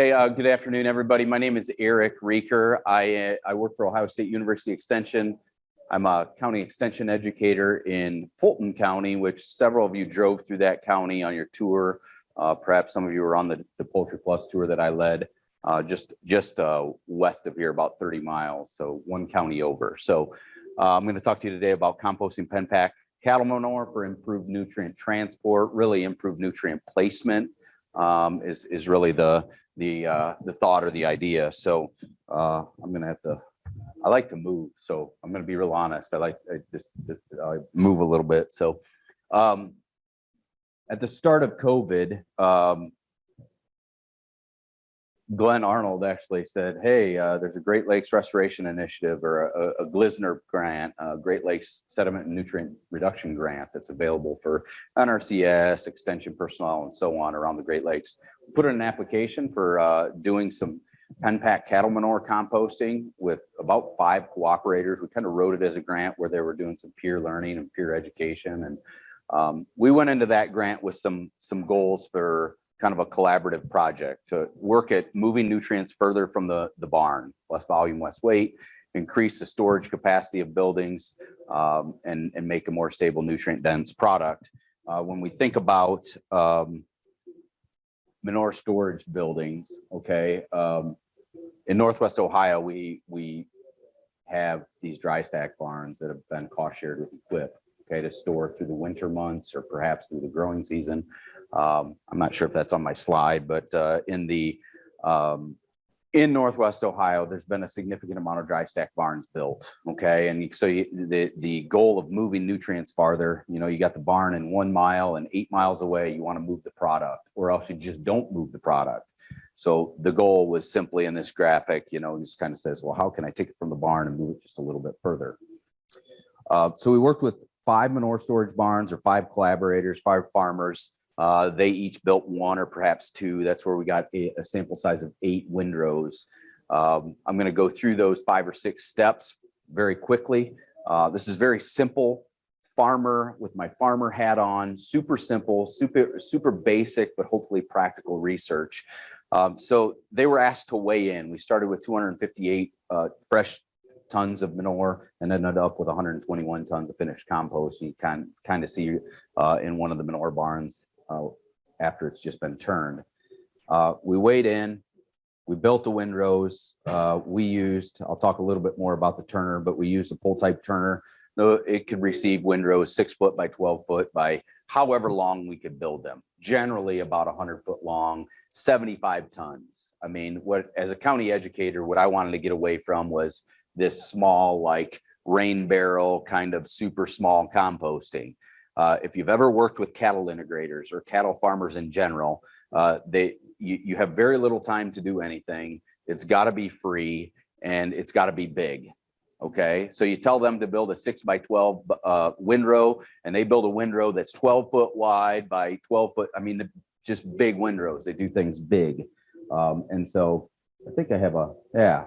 Hey, uh, good afternoon, everybody. My name is Eric Richer. I, I work for Ohio State University Extension. I'm a county extension educator in Fulton County, which several of you drove through that county on your tour. Uh, perhaps some of you were on the, the Poultry Plus tour that I led uh, just just uh, west of here, about 30 miles, so one county over. So uh, I'm going to talk to you today about composting pen pack cattle manure for improved nutrient transport, really improved nutrient placement um, is is really the the uh, the thought or the idea. So uh, I'm gonna have to. I like to move, so I'm gonna be real honest. I like I just, just I move a little bit. So um, at the start of COVID, um, Glenn Arnold actually said, hey, uh, there's a Great Lakes Restoration Initiative or a, a grant, a Great Lakes Sediment and Nutrient Reduction Grant that's available for NRCS, extension personnel, and so on around the Great Lakes. Put in an application for uh, doing some pen pack cattle manure composting with about five cooperators. We kind of wrote it as a grant where they were doing some peer learning and peer education. And um, we went into that grant with some, some goals for kind of a collaborative project to work at moving nutrients further from the, the barn, less volume, less weight, increase the storage capacity of buildings, um, and, and make a more stable nutrient dense product. Uh, when we think about um, manure storage buildings, okay, um, in Northwest Ohio, we, we have these dry stack barns that have been cost shared with EQIP, okay, to store through the winter months or perhaps through the growing season. Um, I'm not sure if that's on my slide, but uh, in the um, in Northwest Ohio, there's been a significant amount of dry stack barns built. Okay, and so you, the the goal of moving nutrients farther, you know, you got the barn in one mile and eight miles away. You want to move the product, or else you just don't move the product. So the goal was simply in this graphic, you know, just kind of says, well, how can I take it from the barn and move it just a little bit further? Uh, so we worked with five manure storage barns or five collaborators, five farmers uh, they each built one or perhaps two. That's where we got a, a sample size of eight windrows. Um, I'm going to go through those five or six steps very quickly. Uh, this is very simple farmer with my farmer hat on, super simple, super, super basic, but hopefully practical research. Um, so they were asked to weigh in. We started with 258 uh, fresh tons of manure and ended up with 121 tons of finished compost. You can kind of see uh, in one of the manure barns uh, after it's just been turned. Uh, we weighed in, we built the windrows. Uh, we used, I'll talk a little bit more about the turner, but we used a pull type turner. It could receive windrows six foot by 12 foot by however long we could build them. Generally about 100 foot long, 75 tons. I mean, what as a county educator, what I wanted to get away from was this small, like rain barrel kind of super small composting. Uh, if you've ever worked with cattle integrators or cattle farmers in general, uh, they you, you have very little time to do anything. It's got to be free and it's got to be big. Okay, so you tell them to build a six by 12 uh, windrow and they build a windrow that's 12 foot wide by 12 foot. I mean, just big windrows. They do things big. Um, and so I think I have a, yeah.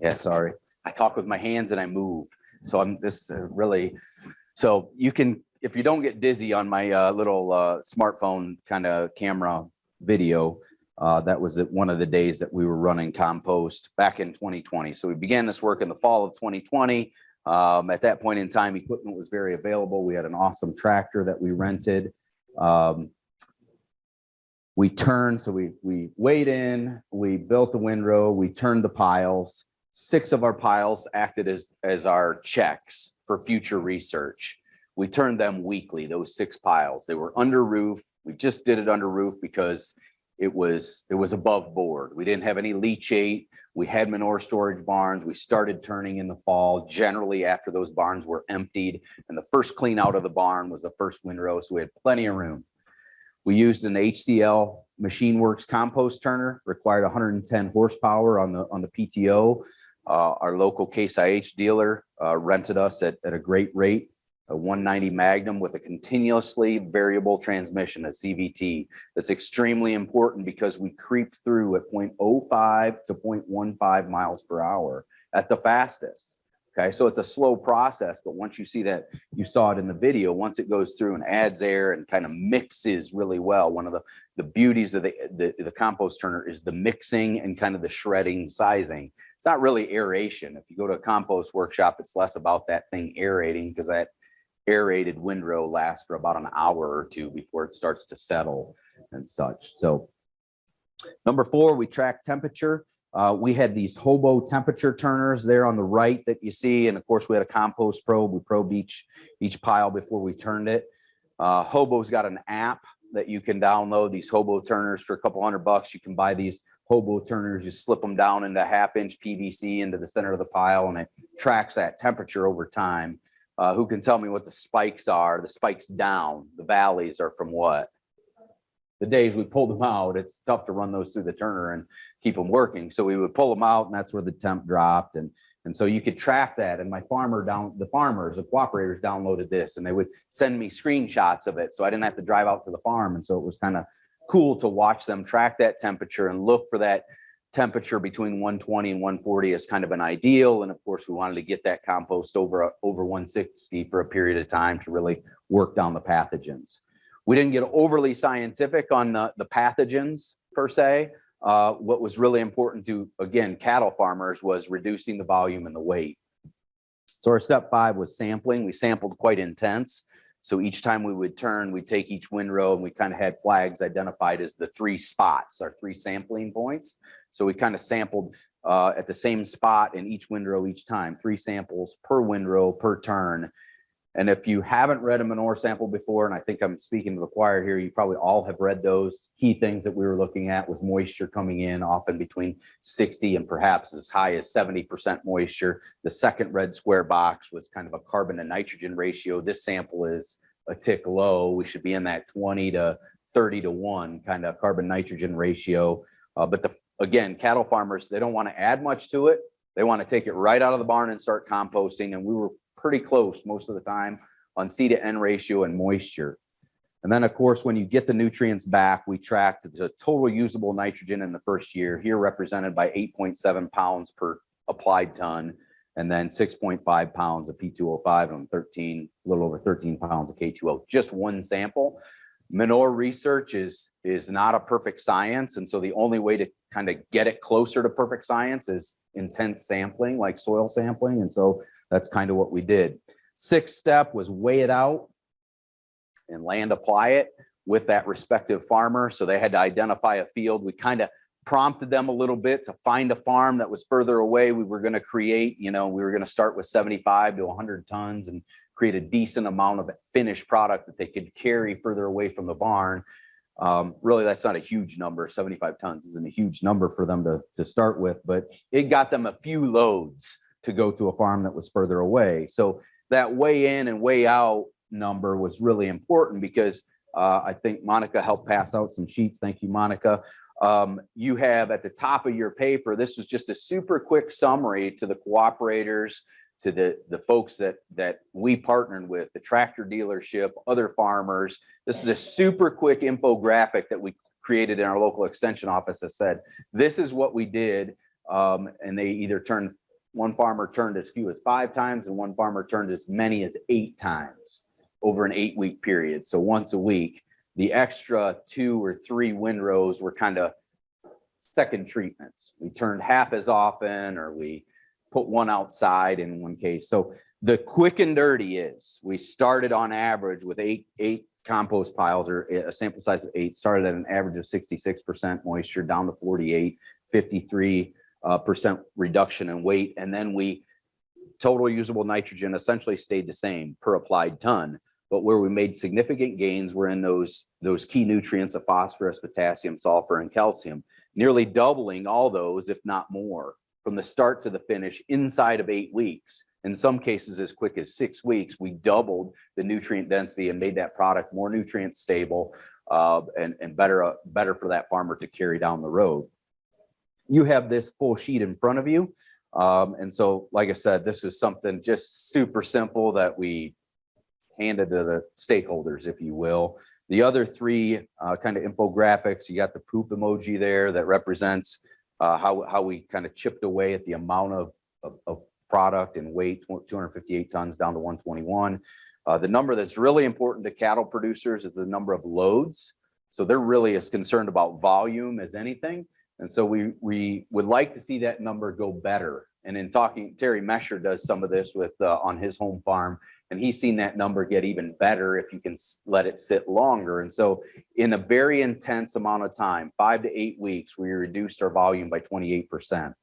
Yeah, sorry. I talk with my hands and I move. So I'm this uh, really, so you can, if you don't get dizzy on my uh, little uh, smartphone kind of camera video, uh, that was one of the days that we were running compost back in 2020. So we began this work in the fall of 2020. Um, at that point in time, equipment was very available. We had an awesome tractor that we rented. Um, we turned, so we, we weighed in, we built the windrow, we turned the piles, six of our piles acted as, as our checks for future research. We turned them weekly, those six piles. They were under roof. We just did it under roof because it was it was above board. We didn't have any leachate. We had manure storage barns. We started turning in the fall, generally after those barns were emptied. And the first clean out of the barn was the first windrow. So we had plenty of room. We used an HCL Machine Works compost turner, required 110 horsepower on the on the PTO. Uh, our local Case IH dealer uh, rented us at, at a great rate, a 190 Magnum with a continuously variable transmission, a CVT. That's extremely important because we creeped through at 0.05 to 0.15 miles per hour at the fastest. Okay, so it's a slow process, but once you see that, you saw it in the video, once it goes through and adds air and kind of mixes really well, one of the, the beauties of the, the, the compost turner is the mixing and kind of the shredding sizing. It's not really aeration. If you go to a compost workshop, it's less about that thing aerating because that aerated windrow lasts for about an hour or two before it starts to settle and such. So number four, we track temperature. Uh, we had these hobo temperature turners there on the right that you see. And of course, we had a compost probe. We probed each, each pile before we turned it. Uh, Hobo's got an app that you can download these hobo turners for a couple hundred bucks. You can buy these hobo turners, you slip them down into half inch PVC into the center of the pile and it tracks that temperature over time. Uh, who can tell me what the spikes are? The spikes down, the valleys are from what? The days we pulled them out, it's tough to run those through the turner and keep them working. So we would pull them out and that's where the temp dropped. And, and so you could track that. And my farmer down, the farmers, the cooperators downloaded this and they would send me screenshots of it. So I didn't have to drive out to the farm. And so it was kind of cool to watch them track that temperature and look for that temperature between 120 and 140 is kind of an ideal. And of course, we wanted to get that compost over, over 160 for a period of time to really work down the pathogens. We didn't get overly scientific on the, the pathogens per se. Uh, what was really important to, again, cattle farmers was reducing the volume and the weight. So our step five was sampling. We sampled quite intense. So each time we would turn, we'd take each windrow and we kind of had flags identified as the three spots, our three sampling points. So we kind of sampled uh, at the same spot in each windrow each time, three samples per windrow per turn. And if you haven't read a manure sample before, and I think I'm speaking to the choir here, you probably all have read those. Key things that we were looking at was moisture coming in often between 60 and perhaps as high as 70% moisture. The second red square box was kind of a carbon to nitrogen ratio. This sample is a tick low. We should be in that 20 to 30 to one kind of carbon nitrogen ratio. Uh, but the, again, cattle farmers, they don't want to add much to it. They want to take it right out of the barn and start composting. And we were pretty close most of the time on C to N ratio and moisture. And then of course, when you get the nutrients back, we tracked the total usable nitrogen in the first year here represented by 8.7 pounds per applied ton and then 6.5 pounds of P2O5 and 13, a little over 13 pounds of K2O, just one sample. Manure research is, is not a perfect science. And so the only way to kind of get it closer to perfect science is intense sampling, like soil sampling. And so that's kind of what we did. Sixth step was weigh it out and land apply it with that respective farmer. So they had to identify a field. We kind of prompted them a little bit to find a farm that was further away. We were going to create, you know, we were going to start with 75 to 100 tons and create a decent amount of finished product that they could carry further away from the barn. Um, really, that's not a huge number. 75 tons isn't a huge number for them to, to start with, but it got them a few loads to go to a farm that was further away. So that way in and way out number was really important because uh, I think Monica helped pass out some sheets. Thank you, Monica. Um, you have at the top of your paper, this was just a super quick summary to the cooperators, to the, the folks that, that we partnered with, the tractor dealership, other farmers. This is a super quick infographic that we created in our local extension office that said, this is what we did. Um, and they either turned one farmer turned as few as five times and one farmer turned as many as eight times over an eight week period. So once a week, the extra two or three windrows were kind of second treatments. We turned half as often or we put one outside in one case. So the quick and dirty is we started on average with eight, eight compost piles or a sample size of eight started at an average of 66% moisture down to 48, 53, uh, percent reduction in weight. And then we total usable nitrogen essentially stayed the same per applied ton. But where we made significant gains were in those, those key nutrients of phosphorus, potassium, sulfur, and calcium, nearly doubling all those, if not more, from the start to the finish inside of eight weeks. In some cases, as quick as six weeks, we doubled the nutrient density and made that product more nutrient stable uh, and, and better, uh, better for that farmer to carry down the road you have this full sheet in front of you. Um, and so, like I said, this is something just super simple that we handed to the stakeholders, if you will. The other three uh, kind of infographics, you got the poop emoji there that represents uh, how, how we kind of chipped away at the amount of, of, of product and weight, two hundred fifty-eight tons down to one twenty-one. Uh, the number that's really important to cattle producers is the number of loads. So they're really as concerned about volume as anything. And so we, we would like to see that number go better. And in talking, Terry Mesher does some of this with, uh, on his home farm. And he's seen that number get even better if you can let it sit longer. And so in a very intense amount of time, five to eight weeks, we reduced our volume by twenty-eight percent.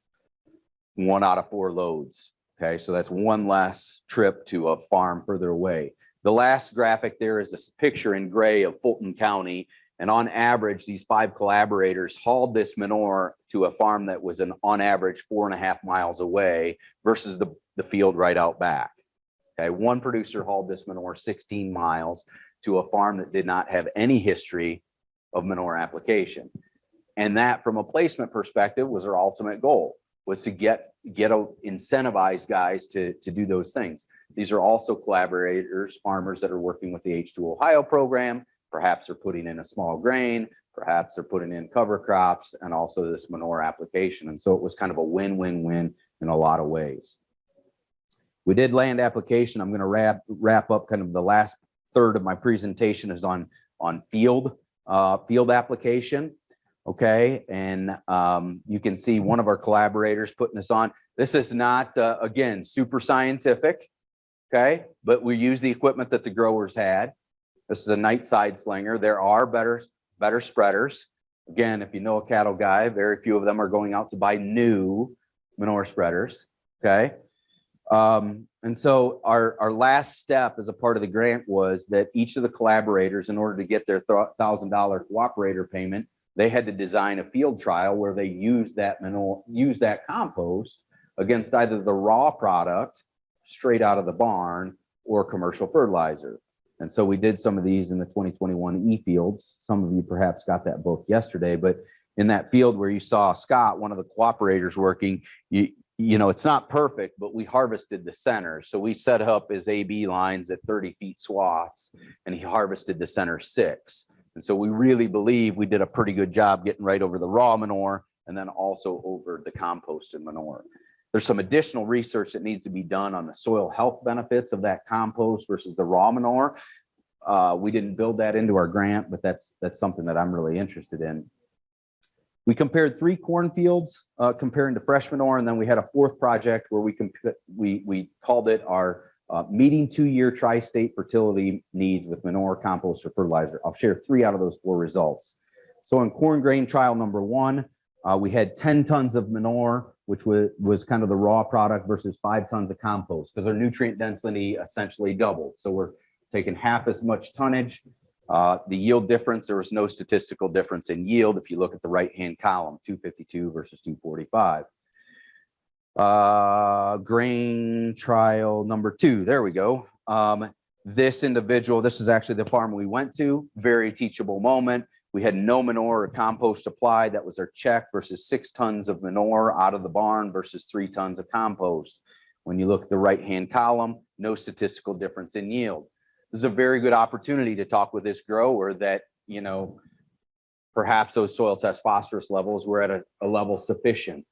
One out of four loads. Okay, so that's one less trip to a farm further away. The last graphic there is this picture in gray of Fulton County. And on average, these five collaborators hauled this manure to a farm that was an, on average, four and a half miles away versus the, the field right out back. Okay, one producer hauled this manure sixteen miles to a farm that did not have any history of manure application. And that, from a placement perspective, was our ultimate goal, was to get, get, a- incentivize guys to, to do those things. These are also collaborators, farmers that are working with the H2Ohio program. Perhaps they're putting in a small grain, perhaps they're putting in cover crops and also this manure application. And so it was kind of a win-win-win in a lot of ways. We did land application. I'm going to wrap, wrap up kind of the last third of my presentation is on, on field, uh, field application. Okay, and um, you can see one of our collaborators putting this on. This is not, uh, again, super scientific. Okay, but we use the equipment that the growers had. This is a Knight side slinger. There are better, better spreaders. Again, if you know a cattle guy, very few of them are going out to buy new manure spreaders. Okay. Um, and so our, our last step as a part of the grant was that each of the collaborators, in order to get their thousand dollar cooperator payment, they had to design a field trial where they used that manure, use that compost against either the raw product straight out of the barn or commercial fertilizer. And so we did some of these in the 2021 eFields. Some of you perhaps got that book yesterday, but in that field where you saw Scott, one of the cooperators working, you, you know, it's not perfect, but we harvested the center. So we set up his AB lines at 30 feet swaths and he harvested the center six. And so we really believe we did a pretty good job getting right over the raw manure and then also over the composted manure. There's some additional research that needs to be done on the soil health benefits of that compost versus the raw manure. Uh, we didn't build that into our grant, but that's that's something that I'm really interested in. We compared three cornfields uh, comparing to fresh manure, and then we had a fourth project where we we we called it our uh, meeting two-year tri-state fertility needs with manure, compost, or fertilizer. I'll share three out of those four results. So in corn grain trial number one, uh, we had 10 tons of manure, which was, was kind of the raw product versus five tons of compost because our nutrient density essentially doubled. So we're taking half as much tonnage. Uh, the yield difference, there was no statistical difference in yield. If you look at the right-hand column, 252 versus 245. Uh, grain trial number two, there we go. Um, this individual, this is actually the farm we went to, very teachable moment. We had no manure or compost applied. That was our check versus six tons of manure out of the barn versus three tons of compost. When you look at the right-hand column, no statistical difference in yield. This is a very good opportunity to talk with this grower that, you know, perhaps those soil test phosphorus levels were at a, a level sufficient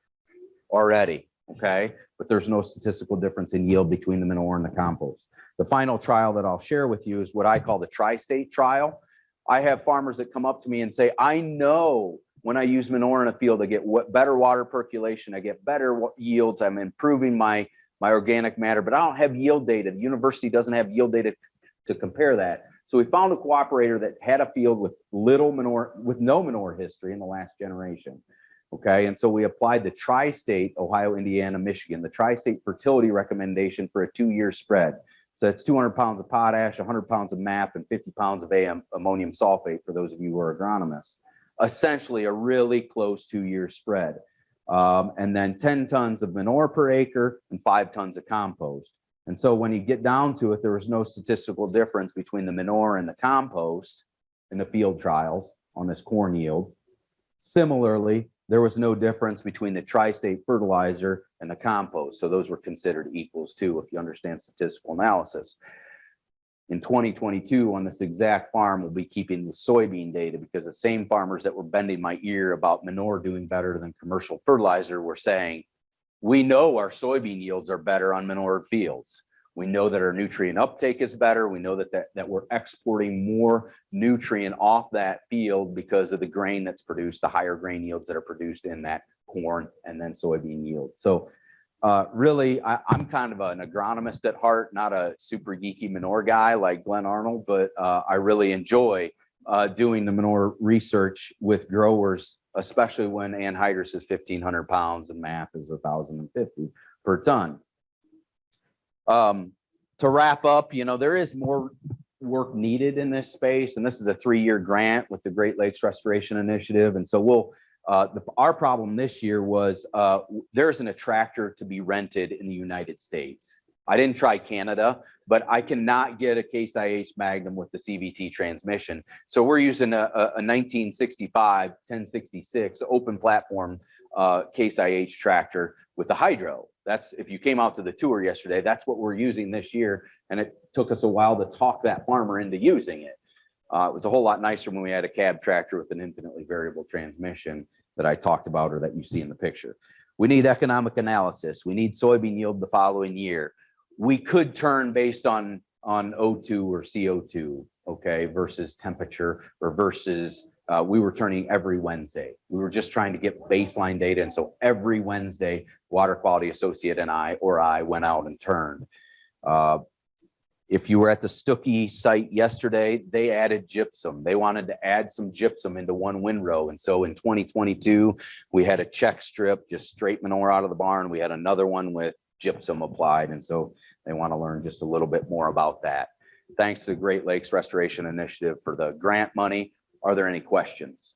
already, okay? But there's no statistical difference in yield between the manure and the compost. The final trial that I'll share with you is what I call the tri-state trial. I have farmers that come up to me and say, I know when I use manure in a field, I get better water percolation, I get better yields, I'm improving my, my organic matter, but I don't have yield data. The university doesn't have yield data to compare that. So we found a cooperator that had a field with little manure, with no manure history in the last generation. Okay, and so we applied the tri-state, Ohio, Indiana, Michigan, the tri-state fertility recommendation for a two-year spread. So it's 200 pounds of potash, 100 pounds of MAP, and 50 pounds of AM, ammonium sulfate for those of you who are agronomists. Essentially a really close two-year spread. Um, and then 10 tons of manure per acre and five tons of compost. And so when you get down to it, there was no statistical difference between the manure and the compost in the field trials on this corn yield. Similarly, there was no difference between the tri-state fertilizer and the compost. So those were considered equals too, if you understand statistical analysis. In 2022, on this exact farm, we'll be keeping the soybean data because the same farmers that were bending my ear about manure doing better than commercial fertilizer were saying, We know our soybean yields are better on manure fields. We know that our nutrient uptake is better. We know that, that, that we're exporting more nutrient off that field because of the grain that's produced, the higher grain yields that are produced in that corn and then soybean yield. So uh, really, I, I'm kind of an agronomist at heart, not a super geeky manure guy like Glenn Arnold, but uh, I really enjoy uh, doing the manure research with growers, especially when anhydrous is 1500 pounds and MAP is 1050 per ton. Um, to wrap up, you know, there is more work needed in this space, and this is a three-year grant with the Great Lakes Restoration Initiative. And so we'll, uh, the, our problem this year was uh, there isn't a tractor to be rented in the United States. I didn't try Canada, but I cannot get a Case IH Magnum with the CVT transmission. So we're using a, a, a 1965 1066 open platform uh, Case IH tractor with the hydro. That's if you came out to the tour yesterday, that's what we're using this year. And it took us a while to talk that farmer into using it. Uh, it was a whole lot nicer when we had a cab tractor with an infinitely variable transmission that I talked about or that you see in the picture. We need economic analysis. We need soybean yield the following year. We could turn based on on O2 or CO2, okay, versus temperature or versus uh, we were turning every Wednesday. We were just trying to get baseline data. And so every Wednesday, water quality associate and I or I went out and turned. Uh, if you were at the Stuckey site yesterday, they added gypsum. They wanted to add some gypsum into one windrow. And so in 2022, we had a check strip, just straight manure out of the barn. We had another one with gypsum applied. And so they want to learn just a little bit more about that. Thanks to the Great Lakes Restoration Initiative for the grant money. Are there any questions?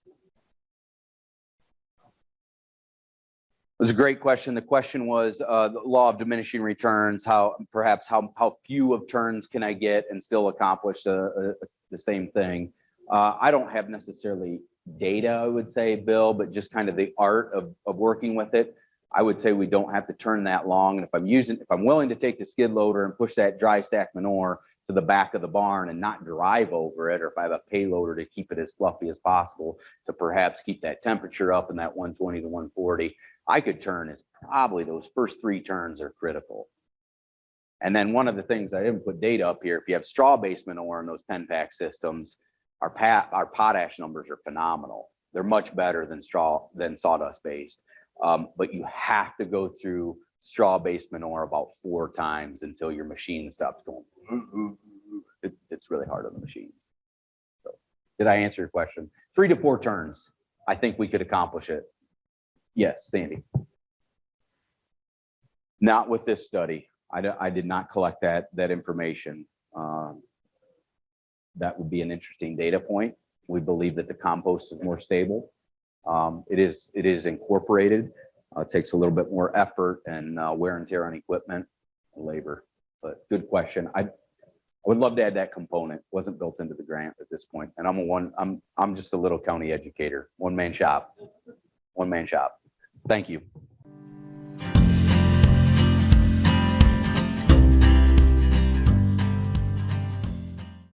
It was a great question. The question was uh, the law of diminishing returns, how perhaps how, how few of turns can I get and still accomplish uh, uh, the same thing? Uh, I don't have necessarily data, I would say, Bill, but just kind of the art of, of working with it. I would say we don't have to turn that long. And if I'm using, if I'm willing to take the skid loader and push that dry stack manure to the back of the barn and not drive over it, or if I have a payloader to keep it as fluffy as possible to perhaps keep that temperature up in that 120 to 140, I could turn is probably those first three turns are critical. And then one of the things I didn't put data up here, if you have straw based manure in those pen pack systems, our pat our potash numbers are phenomenal. They're much better than straw than sawdust based. Um, but you have to go through straw based manure about four times until your machine stops going. It, it's really hard on the machines. So did I answer your question? Three to four turns. I think we could accomplish it. Yes, Sandy. Not with this study. I, I did not collect that, that information. Um, That would be an interesting data point. We believe that the compost is more stable. Um, it is, it is incorporated, uh, takes a little bit more effort and uh, wear and tear on equipment, and labor. But good question. I, I would love to add that component. Wasn't built into the grant at this point. And I'm a one, I'm, I'm just a little county educator, one man shop, one man shop. Thank you.